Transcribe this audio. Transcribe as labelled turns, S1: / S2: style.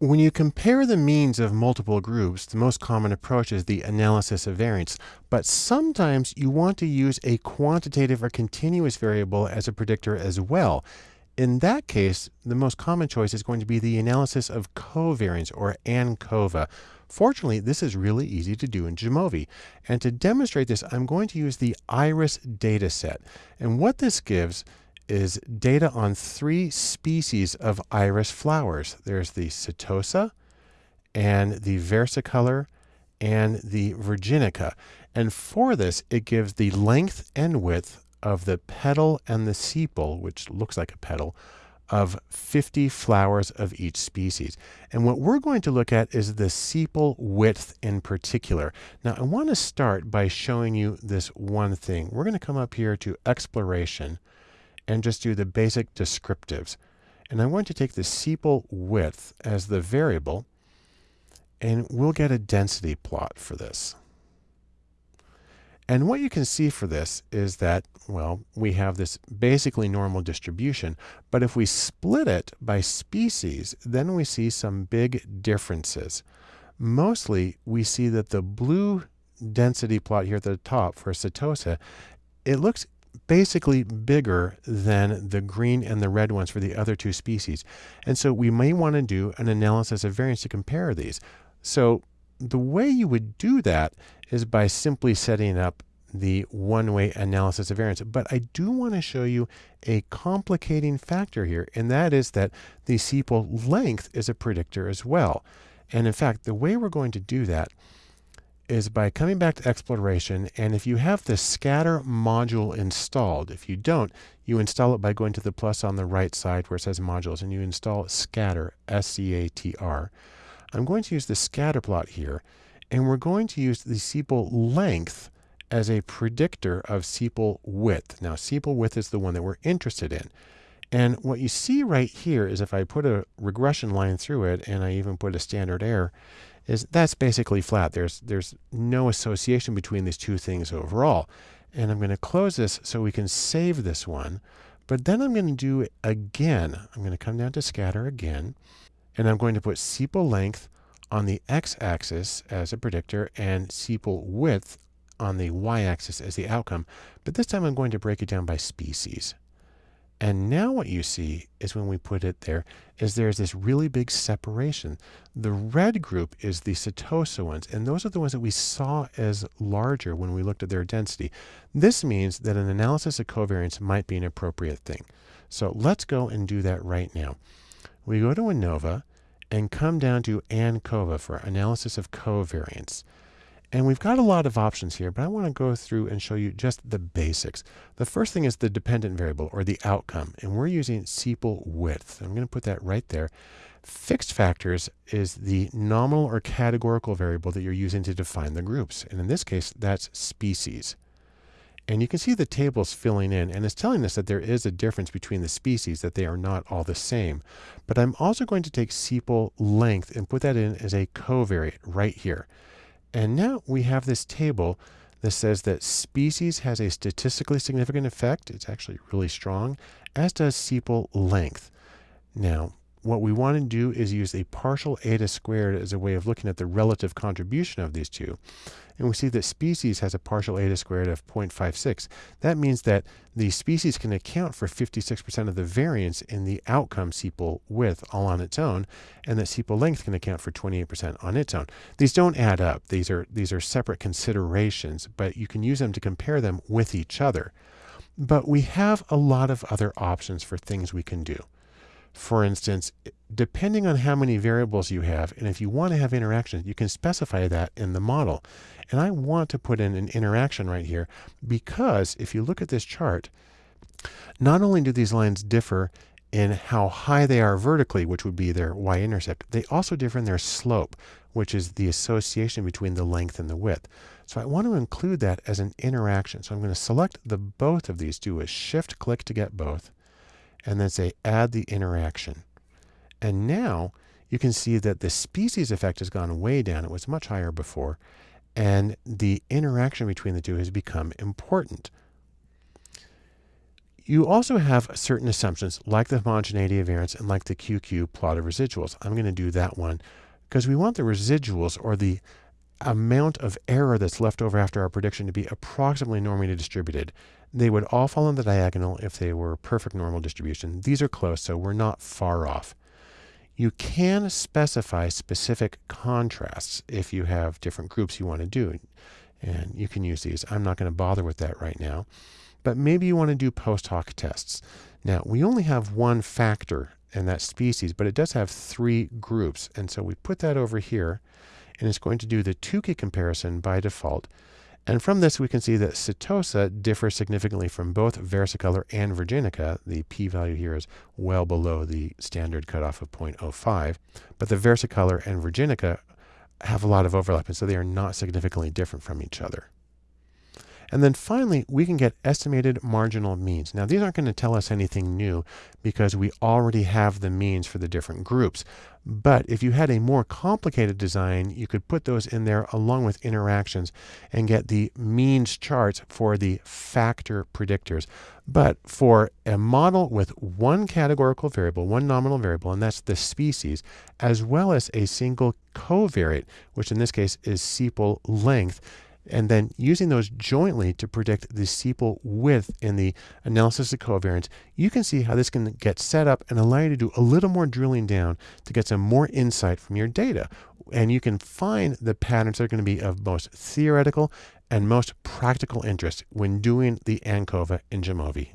S1: When you compare the means of multiple groups, the most common approach is the analysis of variance. But sometimes you want to use a quantitative or continuous variable as a predictor as well. In that case, the most common choice is going to be the analysis of covariance or ANCOVA. Fortunately, this is really easy to do in Jamovi. And to demonstrate this, I'm going to use the IRIS dataset. And what this gives is data on three species of iris flowers. There's the setosa and the versicolor and the virginica. And for this, it gives the length and width of the petal and the sepal, which looks like a petal, of 50 flowers of each species. And what we're going to look at is the sepal width in particular. Now, I want to start by showing you this one thing. We're going to come up here to exploration and just do the basic descriptives. And I want to take the sepal width as the variable, and we'll get a density plot for this. And what you can see for this is that, well, we have this basically normal distribution, but if we split it by species, then we see some big differences. Mostly, we see that the blue density plot here at the top for Setosa, it looks basically bigger than the green and the red ones for the other two species. And so we may want to do an analysis of variance to compare these. So the way you would do that is by simply setting up the one-way analysis of variance. But I do want to show you a complicating factor here, and that is that the sepal length is a predictor as well. And in fact, the way we're going to do that is by coming back to exploration and if you have the scatter module installed, if you don't, you install it by going to the plus on the right side where it says modules and you install scatter, S-C-A-T-R. I'm going to use the scatter plot here and we're going to use the sepal length as a predictor of sepal width. Now sepal width is the one that we're interested in. And what you see right here is if I put a regression line through it and I even put a standard error, is that's basically flat. There's, there's no association between these two things overall. And I'm going to close this so we can save this one. But then I'm going to do it again. I'm going to come down to scatter again. And I'm going to put sepal length on the x-axis as a predictor and sepal width on the y-axis as the outcome. But this time I'm going to break it down by species. And now what you see is when we put it there, is there's this really big separation. The red group is the Setosa ones, and those are the ones that we saw as larger when we looked at their density. This means that an analysis of covariance might be an appropriate thing. So let's go and do that right now. We go to ANOVA and come down to ANCOVA for analysis of covariance. And we've got a lot of options here, but I want to go through and show you just the basics. The first thing is the dependent variable or the outcome, and we're using sepal width. I'm going to put that right there. Fixed factors is the nominal or categorical variable that you're using to define the groups. And in this case, that's species. And you can see the tables filling in, and it's telling us that there is a difference between the species, that they are not all the same. But I'm also going to take sepal length and put that in as a covariate right here. And now we have this table that says that species has a statistically significant effect. It's actually really strong, as does sepal length. Now, what we want to do is use a partial eta squared as a way of looking at the relative contribution of these two. And we see that species has a partial eta squared of 0.56. That means that the species can account for 56% of the variance in the outcome sepal width all on its own, and that sepal length can account for 28% on its own. These don't add up. These are, these are separate considerations, but you can use them to compare them with each other. But we have a lot of other options for things we can do. For instance, depending on how many variables you have, and if you want to have interactions, you can specify that in the model. And I want to put in an interaction right here because if you look at this chart, not only do these lines differ in how high they are vertically, which would be their y-intercept, they also differ in their slope, which is the association between the length and the width. So I want to include that as an interaction. So I'm going to select the both of these, do a shift click to get both, and then say add the interaction. And now you can see that the species effect has gone way down. It was much higher before. And the interaction between the two has become important. You also have certain assumptions like the homogeneity of variance and like the QQ plot of residuals. I'm going to do that one because we want the residuals or the amount of error that's left over after our prediction to be approximately normally distributed. They would all fall on the diagonal if they were perfect normal distribution. These are close, so we're not far off. You can specify specific contrasts if you have different groups you want to do. And you can use these. I'm not going to bother with that right now. But maybe you want to do post hoc tests. Now, we only have one factor in that species, but it does have three groups. And so we put that over here, and it's going to do the Tukey comparison by default. And from this, we can see that Setosa differs significantly from both versicolor and virginica. The p-value here is well below the standard cutoff of 0.05. But the versicolor and virginica have a lot of overlap, and so they are not significantly different from each other. And then finally, we can get estimated marginal means. Now, these aren't going to tell us anything new because we already have the means for the different groups. But if you had a more complicated design, you could put those in there along with interactions and get the means charts for the factor predictors. But for a model with one categorical variable, one nominal variable, and that's the species, as well as a single covariate, which in this case is sepal length, and then using those jointly to predict the sepal width in the analysis of covariance, you can see how this can get set up and allow you to do a little more drilling down to get some more insight from your data. And you can find the patterns that are going to be of most theoretical and most practical interest when doing the ANCOVA in Jamovi.